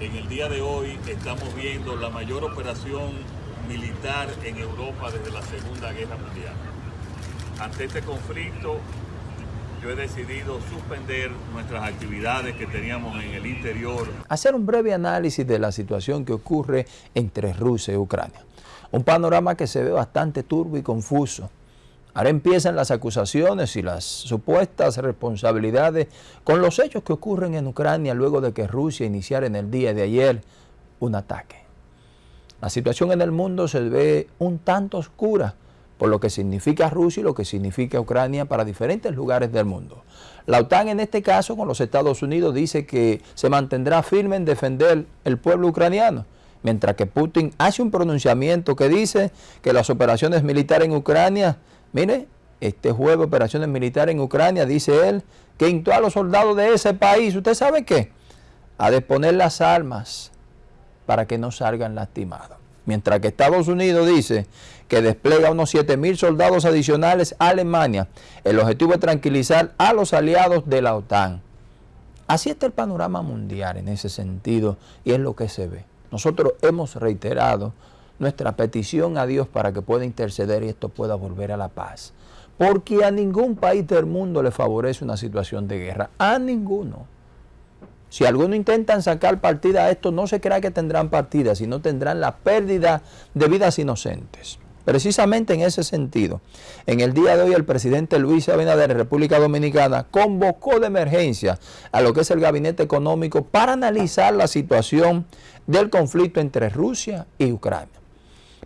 En el día de hoy estamos viendo la mayor operación militar en Europa desde la Segunda Guerra Mundial. Ante este conflicto, yo he decidido suspender nuestras actividades que teníamos en el interior. Hacer un breve análisis de la situación que ocurre entre Rusia y Ucrania. Un panorama que se ve bastante turbo y confuso. Ahora empiezan las acusaciones y las supuestas responsabilidades con los hechos que ocurren en Ucrania luego de que Rusia iniciara en el día de ayer un ataque. La situación en el mundo se ve un tanto oscura por lo que significa Rusia y lo que significa Ucrania para diferentes lugares del mundo. La OTAN en este caso con los Estados Unidos dice que se mantendrá firme en defender el pueblo ucraniano, mientras que Putin hace un pronunciamiento que dice que las operaciones militares en Ucrania, mire, este jueves operaciones militares en Ucrania, dice él, que instó a los soldados de ese país, ¿usted sabe qué? A disponer las armas para que no salgan lastimados. Mientras que Estados Unidos dice que despliega unos 7 mil soldados adicionales a Alemania. El objetivo es tranquilizar a los aliados de la OTAN. Así está el panorama mundial en ese sentido y es lo que se ve. Nosotros hemos reiterado nuestra petición a Dios para que pueda interceder y esto pueda volver a la paz. Porque a ningún país del mundo le favorece una situación de guerra. A ninguno. Si algunos intentan sacar partida a esto, no se crea que tendrán partida, sino tendrán la pérdida de vidas inocentes. Precisamente en ese sentido, en el día de hoy el presidente Luis Abinader de República Dominicana convocó de emergencia a lo que es el gabinete económico para analizar la situación del conflicto entre Rusia y Ucrania.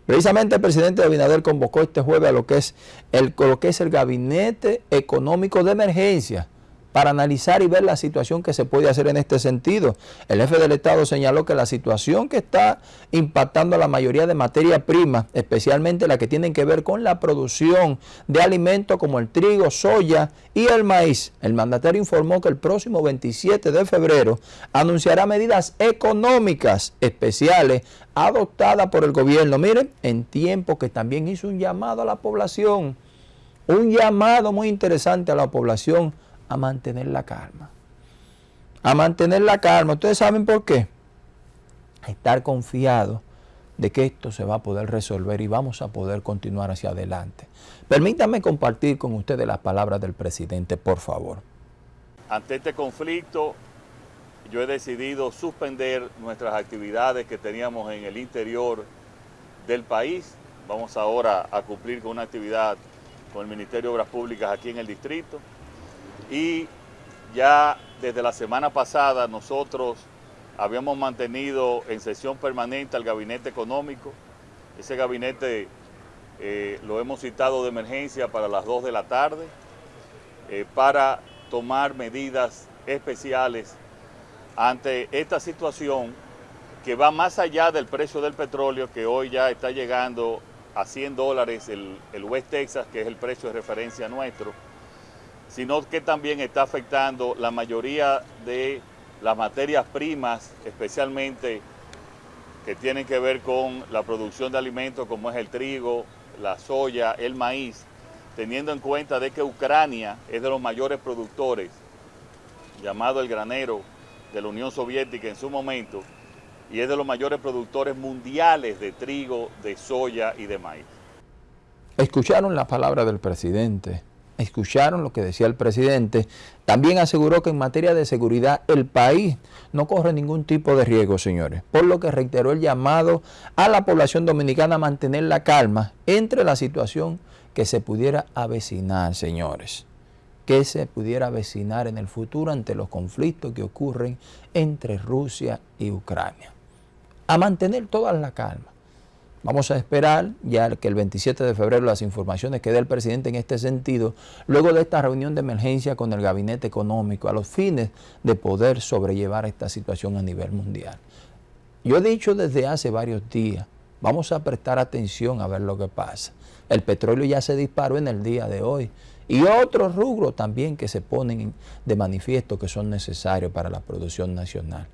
Precisamente el presidente Abinader convocó este jueves a lo que es el, lo que es el gabinete económico de emergencia para analizar y ver la situación que se puede hacer en este sentido. El jefe del Estado señaló que la situación que está impactando a la mayoría de materia prima, especialmente la que tienen que ver con la producción de alimentos como el trigo, soya y el maíz. El mandatario informó que el próximo 27 de febrero anunciará medidas económicas especiales adoptadas por el gobierno. Miren, en tiempo que también hizo un llamado a la población, un llamado muy interesante a la población a mantener la calma. A mantener la calma. ¿Ustedes saben por qué? A estar confiado de que esto se va a poder resolver y vamos a poder continuar hacia adelante. Permítanme compartir con ustedes las palabras del presidente, por favor. Ante este conflicto, yo he decidido suspender nuestras actividades que teníamos en el interior del país. Vamos ahora a cumplir con una actividad con el Ministerio de Obras Públicas aquí en el distrito y ya desde la semana pasada nosotros habíamos mantenido en sesión permanente al gabinete económico. Ese gabinete eh, lo hemos citado de emergencia para las 2 de la tarde eh, para tomar medidas especiales ante esta situación que va más allá del precio del petróleo que hoy ya está llegando a 100 dólares el, el West Texas, que es el precio de referencia nuestro sino que también está afectando la mayoría de las materias primas, especialmente que tienen que ver con la producción de alimentos como es el trigo, la soya, el maíz, teniendo en cuenta de que Ucrania es de los mayores productores, llamado el granero de la Unión Soviética en su momento, y es de los mayores productores mundiales de trigo, de soya y de maíz. Escucharon la palabra del presidente escucharon lo que decía el presidente, también aseguró que en materia de seguridad el país no corre ningún tipo de riesgo, señores, por lo que reiteró el llamado a la población dominicana a mantener la calma entre la situación que se pudiera avecinar, señores, que se pudiera avecinar en el futuro ante los conflictos que ocurren entre Rusia y Ucrania. A mantener toda la calma. Vamos a esperar ya que el 27 de febrero las informaciones que dé el presidente en este sentido, luego de esta reunión de emergencia con el gabinete económico, a los fines de poder sobrellevar esta situación a nivel mundial. Yo he dicho desde hace varios días, vamos a prestar atención a ver lo que pasa. El petróleo ya se disparó en el día de hoy y otros rubros también que se ponen de manifiesto que son necesarios para la producción nacional.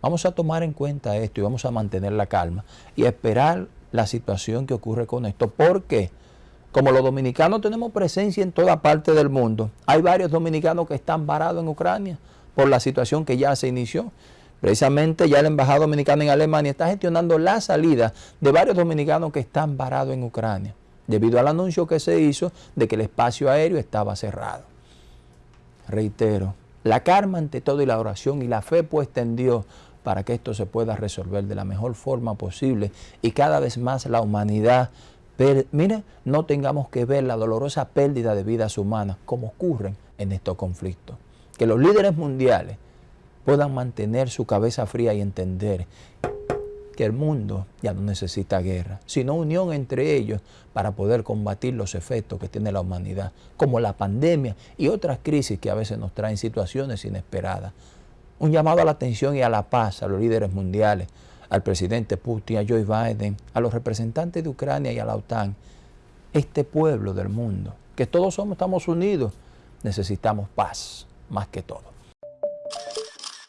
Vamos a tomar en cuenta esto y vamos a mantener la calma y esperar la situación que ocurre con esto. Porque como los dominicanos tenemos presencia en toda parte del mundo, hay varios dominicanos que están varados en Ucrania por la situación que ya se inició. Precisamente ya la Embajada Dominicana en Alemania está gestionando la salida de varios dominicanos que están varados en Ucrania, debido al anuncio que se hizo de que el espacio aéreo estaba cerrado. Reitero, la karma ante todo y la oración y la fe puesta en Dios para que esto se pueda resolver de la mejor forma posible y cada vez más la humanidad, mire, no tengamos que ver la dolorosa pérdida de vidas humanas como ocurren en estos conflictos. Que los líderes mundiales puedan mantener su cabeza fría y entender que el mundo ya no necesita guerra, sino unión entre ellos para poder combatir los efectos que tiene la humanidad, como la pandemia y otras crisis que a veces nos traen situaciones inesperadas. Un llamado a la atención y a la paz a los líderes mundiales, al presidente Putin, a Joe Biden, a los representantes de Ucrania y a la OTAN, este pueblo del mundo, que todos somos, estamos unidos, necesitamos paz más que todo.